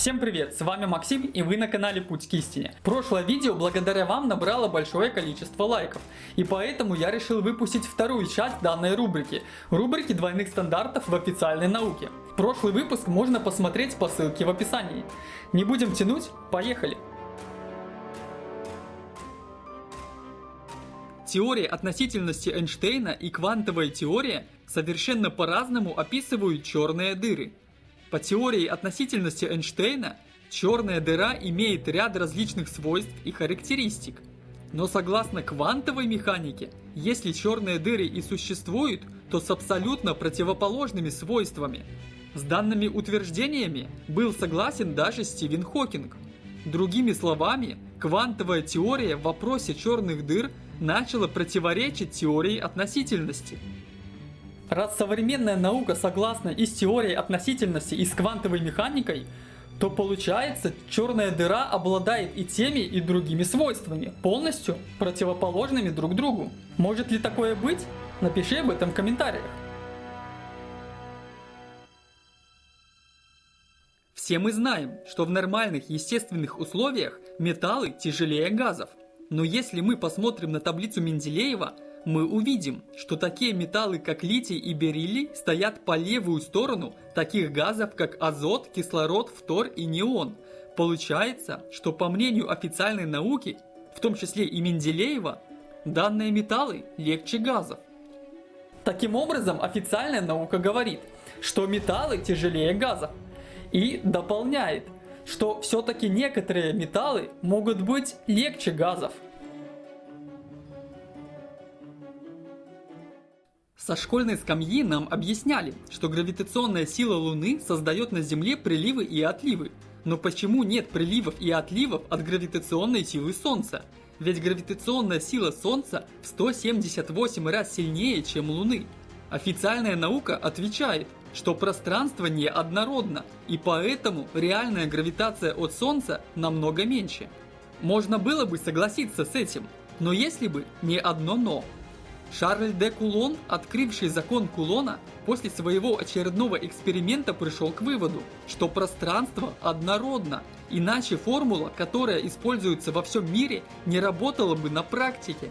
Всем привет, с вами Максим и вы на канале Путь к истине. Прошлое видео благодаря вам набрало большое количество лайков. И поэтому я решил выпустить вторую часть данной рубрики. Рубрики двойных стандартов в официальной науке. Прошлый выпуск можно посмотреть по ссылке в описании. Не будем тянуть, поехали! Теория относительности Эйнштейна и квантовая теория совершенно по-разному описывают черные дыры. По теории относительности Эйнштейна, черная дыра имеет ряд различных свойств и характеристик. Но согласно квантовой механике, если черные дыры и существуют, то с абсолютно противоположными свойствами. С данными утверждениями был согласен даже Стивен Хокинг. Другими словами, квантовая теория в вопросе черных дыр начала противоречить теории относительности. Раз современная наука согласна и с теорией относительности, и с квантовой механикой, то получается, черная дыра обладает и теми, и другими свойствами, полностью противоположными друг другу. Может ли такое быть? Напиши об этом в комментариях. Все мы знаем, что в нормальных естественных условиях металлы тяжелее газов. Но если мы посмотрим на таблицу Менделеева, мы увидим, что такие металлы, как литий и бериллий, стоят по левую сторону таких газов, как азот, кислород, фтор и неон. Получается, что по мнению официальной науки, в том числе и Менделеева, данные металлы легче газов. Таким образом, официальная наука говорит, что металлы тяжелее газов. И дополняет, что все-таки некоторые металлы могут быть легче газов. Со школьной скамьи нам объясняли, что гравитационная сила Луны создает на Земле приливы и отливы. Но почему нет приливов и отливов от гравитационной силы Солнца? Ведь гравитационная сила Солнца в 178 раз сильнее, чем Луны. Официальная наука отвечает, что пространство неоднородно, и поэтому реальная гравитация от Солнца намного меньше. Можно было бы согласиться с этим, но если бы не одно «но». Шарль де Кулон, открывший закон Кулона, после своего очередного эксперимента пришел к выводу, что пространство однородно, иначе формула, которая используется во всем мире, не работала бы на практике.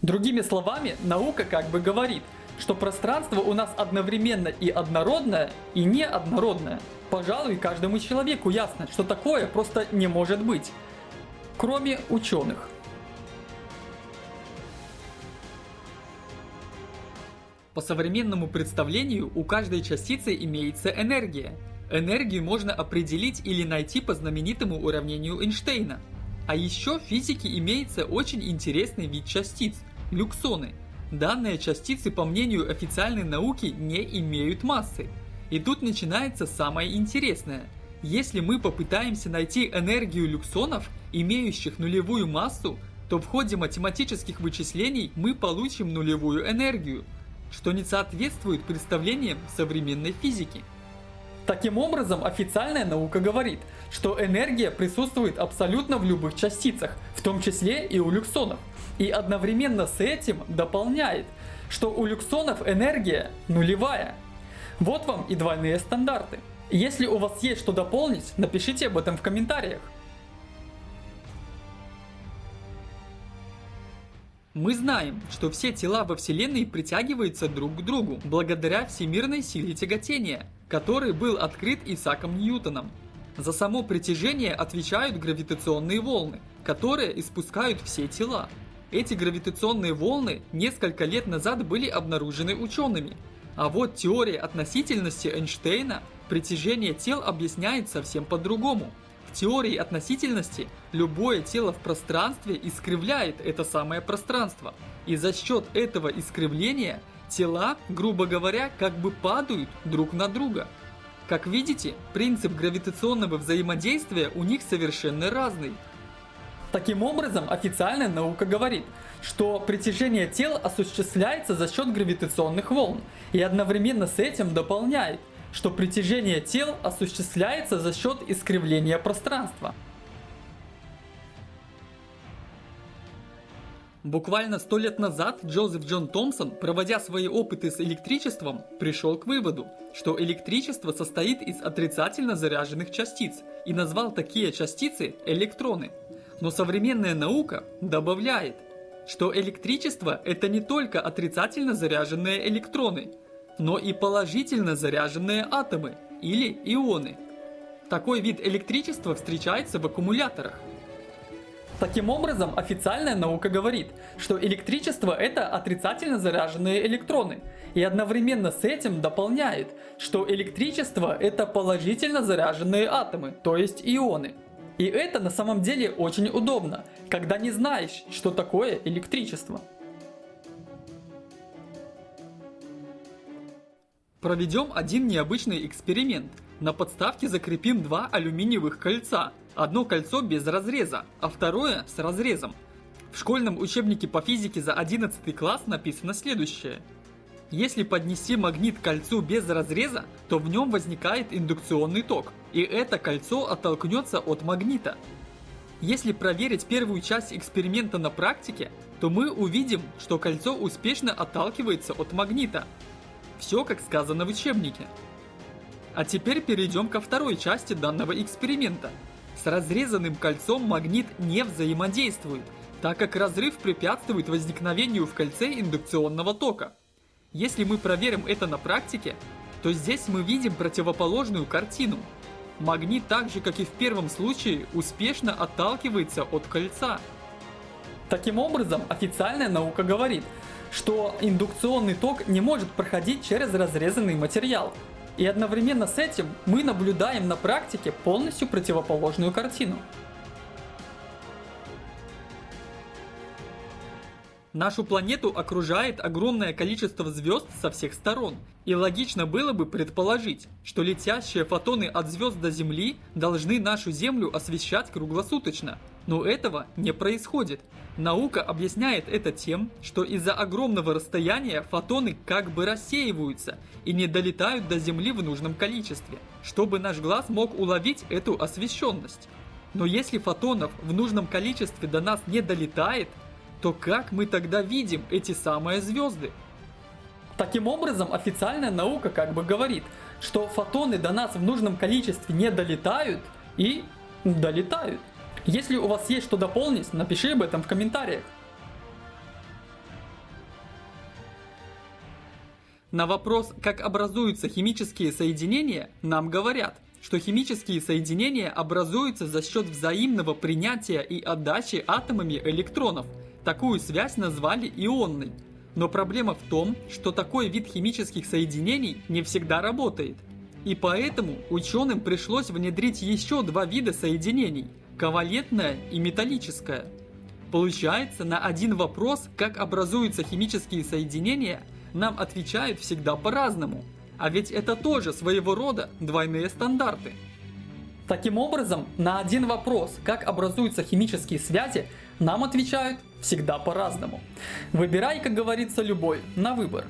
Другими словами, наука как бы говорит, что пространство у нас одновременно и однородное, и неоднородное. Пожалуй, каждому человеку ясно, что такое просто не может быть. Кроме ученых. По современному представлению у каждой частицы имеется энергия. Энергию можно определить или найти по знаменитому уравнению Эйнштейна. А еще в физике имеется очень интересный вид частиц – люксоны. Данные частицы, по мнению официальной науки, не имеют массы. И тут начинается самое интересное. Если мы попытаемся найти энергию люксонов, имеющих нулевую массу, то в ходе математических вычислений мы получим нулевую энергию – что не соответствует представлениям современной физики. Таким образом, официальная наука говорит, что энергия присутствует абсолютно в любых частицах, в том числе и у люксонов. И одновременно с этим дополняет, что у люксонов энергия нулевая. Вот вам и двойные стандарты. Если у вас есть что дополнить, напишите об этом в комментариях. Мы знаем, что все тела во Вселенной притягиваются друг к другу благодаря всемирной силе тяготения, который был открыт Исааком Ньютоном. За само притяжение отвечают гравитационные волны, которые испускают все тела. Эти гравитационные волны несколько лет назад были обнаружены учеными. А вот теория относительности Эйнштейна притяжение тел объясняет совсем по-другому. В теории относительности любое тело в пространстве искривляет это самое пространство. И за счет этого искривления тела, грубо говоря, как бы падают друг на друга. Как видите, принцип гравитационного взаимодействия у них совершенно разный. Таким образом, официальная наука говорит, что притяжение тел осуществляется за счет гравитационных волн и одновременно с этим дополняет, что притяжение тел осуществляется за счет искривления пространства. Буквально сто лет назад Джозеф Джон Томпсон, проводя свои опыты с электричеством, пришел к выводу, что электричество состоит из отрицательно заряженных частиц и назвал такие частицы электроны. Но современная наука добавляет, что электричество это не только отрицательно заряженные электроны, но и положительно заряженные атомы или ионы. Такой вид электричества встречается в аккумуляторах. Таким образом, официальная наука говорит, что электричество это отрицательно заряженные электроны. И одновременно с этим дополняет, что электричество это положительно заряженные атомы, то есть ионы. И это на самом деле очень удобно, когда не знаешь, что такое электричество. Проведем один необычный эксперимент. На подставке закрепим два алюминиевых кольца. Одно кольцо без разреза, а второе с разрезом. В школьном учебнике по физике за 11 класс написано следующее. Если поднести магнит к кольцу без разреза, то в нем возникает индукционный ток, и это кольцо оттолкнется от магнита. Если проверить первую часть эксперимента на практике, то мы увидим, что кольцо успешно отталкивается от магнита. Все как сказано в учебнике. А теперь перейдем ко второй части данного эксперимента – с разрезанным кольцом магнит не взаимодействует, так как разрыв препятствует возникновению в кольце индукционного тока. Если мы проверим это на практике, то здесь мы видим противоположную картину. Магнит так же, как и в первом случае, успешно отталкивается от кольца. Таким образом, официальная наука говорит, что индукционный ток не может проходить через разрезанный материал, и одновременно с этим мы наблюдаем на практике полностью противоположную картину. Нашу планету окружает огромное количество звезд со всех сторон. И логично было бы предположить, что летящие фотоны от звезд до Земли должны нашу Землю освещать круглосуточно. Но этого не происходит. Наука объясняет это тем, что из-за огромного расстояния фотоны как бы рассеиваются и не долетают до Земли в нужном количестве, чтобы наш глаз мог уловить эту освещенность. Но если фотонов в нужном количестве до нас не долетает, то как мы тогда видим эти самые звезды? Таким образом, официальная наука как бы говорит, что фотоны до нас в нужном количестве не долетают и долетают. Если у вас есть что дополнить, напиши об этом в комментариях. На вопрос, как образуются химические соединения, нам говорят, что химические соединения образуются за счет взаимного принятия и отдачи атомами электронов – Такую связь назвали ионной. Но проблема в том, что такой вид химических соединений не всегда работает. И поэтому ученым пришлось внедрить еще два вида соединений – ковалентное и металлическое. Получается, на один вопрос, как образуются химические соединения, нам отвечают всегда по-разному. А ведь это тоже своего рода двойные стандарты. Таким образом, на один вопрос, как образуются химические связи, нам отвечают всегда по-разному. Выбирай, как говорится, любой, на выбор.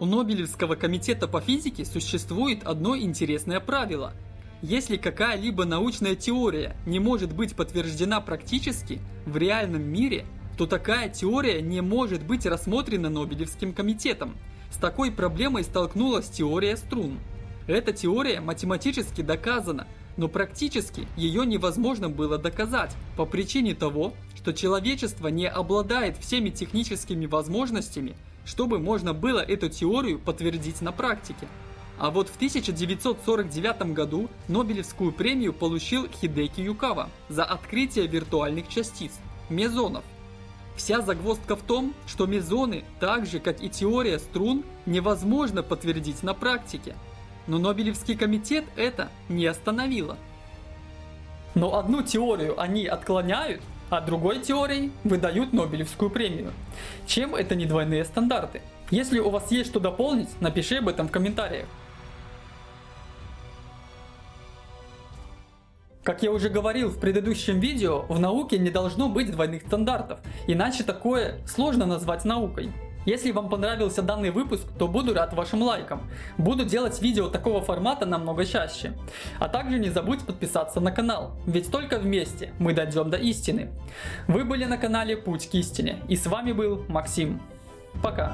У Нобелевского комитета по физике существует одно интересное правило. Если какая-либо научная теория не может быть подтверждена практически в реальном мире, то такая теория не может быть рассмотрена Нобелевским комитетом. С такой проблемой столкнулась теория струн. Эта теория математически доказана, но практически ее невозможно было доказать по причине того, что человечество не обладает всеми техническими возможностями, чтобы можно было эту теорию подтвердить на практике. А вот в 1949 году Нобелевскую премию получил Хидеки Юкава за открытие виртуальных частиц – мезонов. Вся загвоздка в том, что мезоны, так же как и теория струн, невозможно подтвердить на практике – но Нобелевский комитет это не остановило. Но одну теорию они отклоняют, а другой теорией выдают Нобелевскую премию. Чем это не двойные стандарты? Если у вас есть что дополнить, напиши об этом в комментариях. Как я уже говорил в предыдущем видео, в науке не должно быть двойных стандартов, иначе такое сложно назвать наукой. Если вам понравился данный выпуск, то буду рад вашим лайкам. Буду делать видео такого формата намного чаще. А также не забудь подписаться на канал, ведь только вместе мы дойдем до истины. Вы были на канале Путь к истине и с вами был Максим. Пока.